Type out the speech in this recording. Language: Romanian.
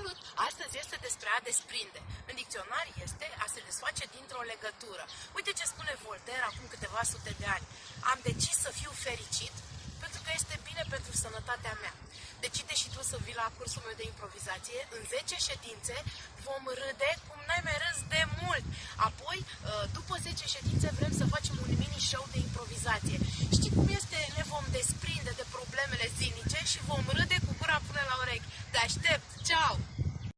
Salut! Astăzi este despre a desprinde. În dicționar este a se desface dintr-o legătură. Uite ce spune Voltaire acum câteva sute de ani. Am decis să fiu fericit pentru că este bine pentru sănătatea mea. Decide și tu să vii la cursul meu de improvizație. În 10 ședințe vom râde cum n-ai mai râs de mult. Apoi, uh, după 10 ședințe, vrem să facem un mini-show de improvizație. Știi cum este? Ne vom desprinde de problemele zilnice și vom râde cu gura până la urechi. Te aștept! Ceau!